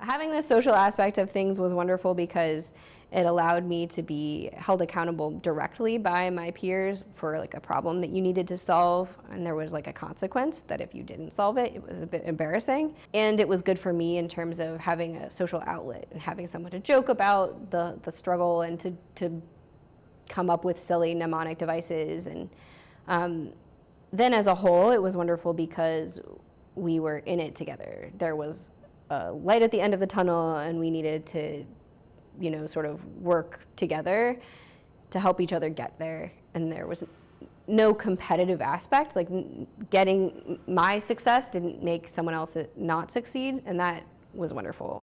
Having the social aspect of things was wonderful because it allowed me to be held accountable directly by my peers for like a problem that you needed to solve and there was like a consequence that if you didn't solve it it was a bit embarrassing. And it was good for me in terms of having a social outlet and having someone to joke about the the struggle and to to come up with silly mnemonic devices. And um, then as a whole it was wonderful because we were in it together. There was light at the end of the tunnel and we needed to you know, sort of work together to help each other get there. And there was no competitive aspect. Like getting my success didn't make someone else uh, not succeed, and that was wonderful.